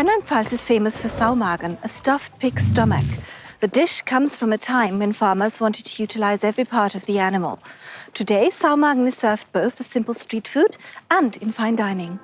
Rheinland-Pfalz is famous for saumagen, a stuffed pig's stomach. The dish comes from a time when farmers wanted to utilize every part of the animal. Today, saumagen is served both as simple street food and in fine dining.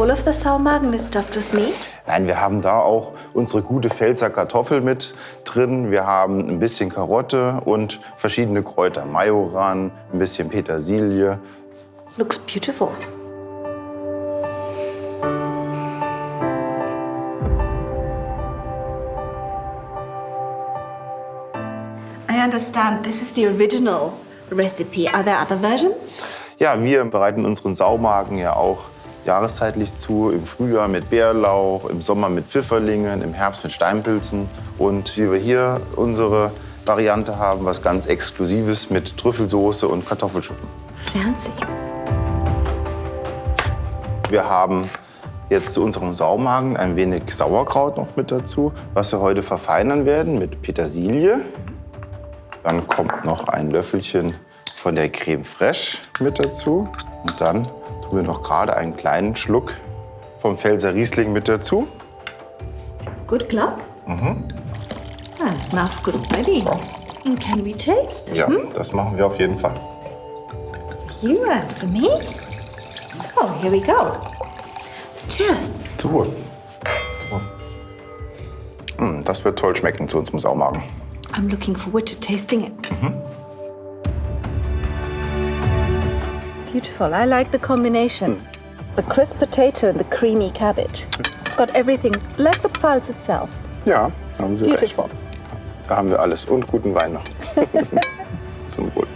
All of the saumagen is stuffed with meat? Nein, wir haben da auch unsere gute Pfälzer Kartoffel mit drin. Wir haben ein bisschen Karotte und verschiedene Kräuter. Majoran, ein bisschen Petersilie. Looks beautiful. I understand this is the original recipe. Are there other versions? Ja, wir bereiten unseren Saumagen ja auch jahreszeitlich zu. Im Frühjahr mit Bärlauch, im Sommer mit Pfifferlingen, im Herbst mit Steinpilzen. Und wie wir hier unsere Variante haben, was ganz Exklusives mit Trüffelsoße und Kartoffelschuppen. Fancy. Wir haben jetzt zu unserem Saumagen ein wenig Sauerkraut noch mit dazu, was wir heute verfeinern werden mit Petersilie. Dann kommt noch ein Löffelchen von der Creme Fraiche mit dazu. Und dann wir noch gerade einen kleinen Schluck vom Pfälzer Riesling mit dazu. Good luck. Mhm. Ah, smells good already. And can we taste? Ja, das machen wir auf jeden Fall. You and for me? So, here we go. Cheers. Zu Wohl. Mm, Das wird toll schmecken zu unserem Saumagen. I'm looking forward to tasting it. Beautiful. I like the combination. The crisp potato and the creamy cabbage. It's got everything, like the Pfalz itself. Ja, haben Sie Beautiful. recht. Da haben wir alles und guten Wein noch. Zum Wohl.